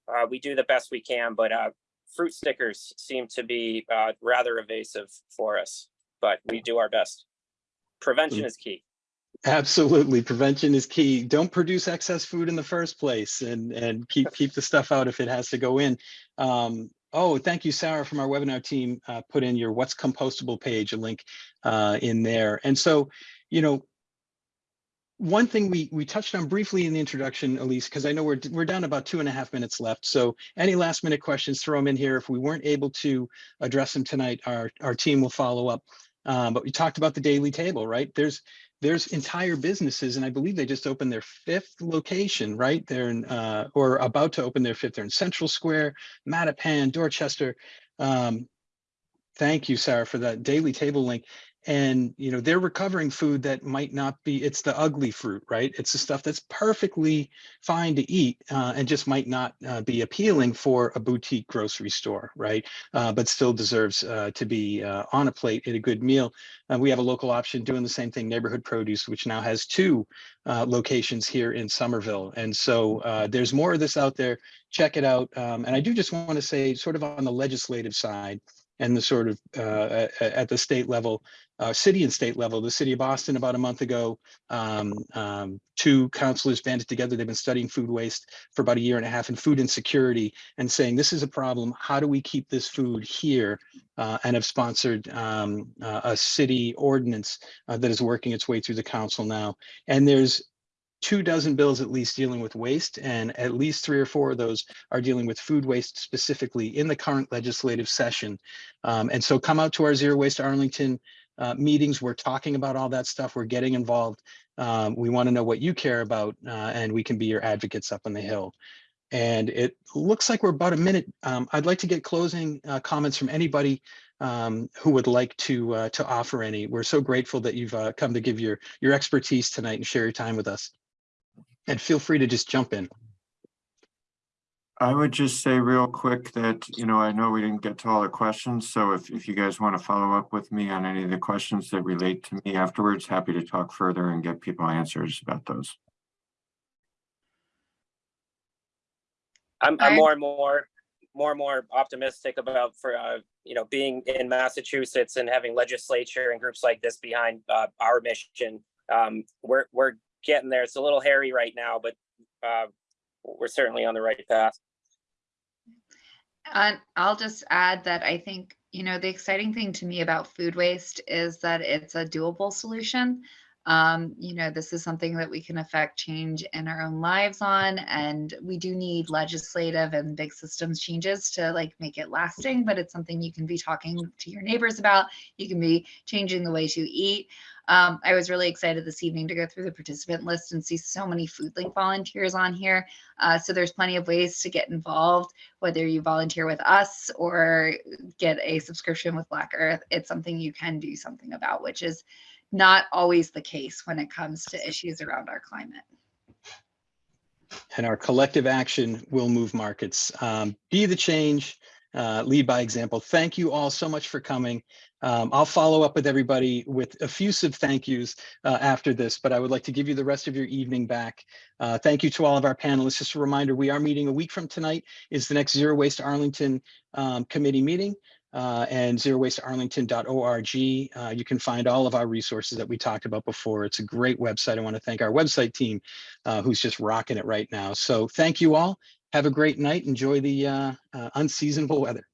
uh, we do the best we can, but uh, fruit stickers seem to be uh, rather evasive for us, but we do our best. Prevention is key. Absolutely. Prevention is key. Don't produce excess food in the first place and, and keep, keep the stuff out if it has to go in. Um, oh, thank you, Sarah, from our webinar team, uh, put in your what's compostable page, a link uh, in there. And so, you know, one thing we we touched on briefly in the introduction, Elise, because I know we're we're down about two and a half minutes left. So any last minute questions, throw them in here. If we weren't able to address them tonight, our our team will follow up. Um, but we talked about the daily table, right? There's there's entire businesses, and I believe they just opened their fifth location, right? They're in, uh, or about to open their fifth. They're in Central Square, Mattapan, Dorchester. Um, thank you, Sarah, for that daily table link. And you know they're recovering food that might not be. It's the ugly fruit, right? It's the stuff that's perfectly fine to eat uh, and just might not uh, be appealing for a boutique grocery store, right? Uh, but still deserves uh, to be uh, on a plate at a good meal. We have a local option doing the same thing, Neighborhood Produce, which now has two uh, locations here in Somerville. And so there's more of this out there. Check it out. Um, and I do just want to say, sort of on the legislative side and the sort of uh, at, the state level, uh, city and state level, the city of Boston about a month ago, um, um, two councilors banded together. They've been studying food waste for about a year and a half and food insecurity and saying this is a problem. How do we keep this food here? Uh, and have sponsored um, uh, a city ordinance uh, that is working its way through the council now. And there's two dozen bills at least dealing with waste and at least three or four of those are dealing with food waste specifically in the current legislative session. Um, and so come out to our Zero Waste Arlington uh, meetings. We're talking about all that stuff. We're getting involved. Um, we want to know what you care about uh, and we can be your advocates up on the Hill. And it looks like we're about a minute. Um, I'd like to get closing uh, comments from anybody um, who would like to uh, to offer any. We're so grateful that you've uh, come to give your your expertise tonight and share your time with us. And feel free to just jump in. I would just say real quick that, you know, I know we didn't get to all the questions, so if, if you guys want to follow up with me on any of the questions that relate to me afterwards, happy to talk further and get people answers about those. I'm, I'm more and more, more and more optimistic about for, uh, you know, being in Massachusetts and having legislature and groups like this behind, uh, our mission. Um, we're, we're getting there. It's a little hairy right now, but, uh, we're certainly on the right path. And I'll just add that I think, you know, the exciting thing to me about food waste is that it's a doable solution. Um, you know, this is something that we can affect change in our own lives on, and we do need legislative and big systems changes to like make it lasting, but it's something you can be talking to your neighbors about. You can be changing the ways you eat. Um, I was really excited this evening to go through the participant list and see so many FoodLink volunteers on here. Uh, so there's plenty of ways to get involved, whether you volunteer with us or get a subscription with Black Earth. It's something you can do something about, which is not always the case when it comes to issues around our climate. and our collective action will move markets. Um, be the change, uh, lead by example. Thank you all so much for coming. Um, I'll follow up with everybody with effusive thank yous uh, after this, but I would like to give you the rest of your evening back. Uh, thank you to all of our panelists. Just a reminder, we are meeting a week from tonight is the next Zero Waste Arlington um, committee meeting. Uh, and zerowastearlington.org. Uh, you can find all of our resources that we talked about before. It's a great website. I want to thank our website team uh, who's just rocking it right now. So thank you all. Have a great night. Enjoy the uh, uh, unseasonable weather.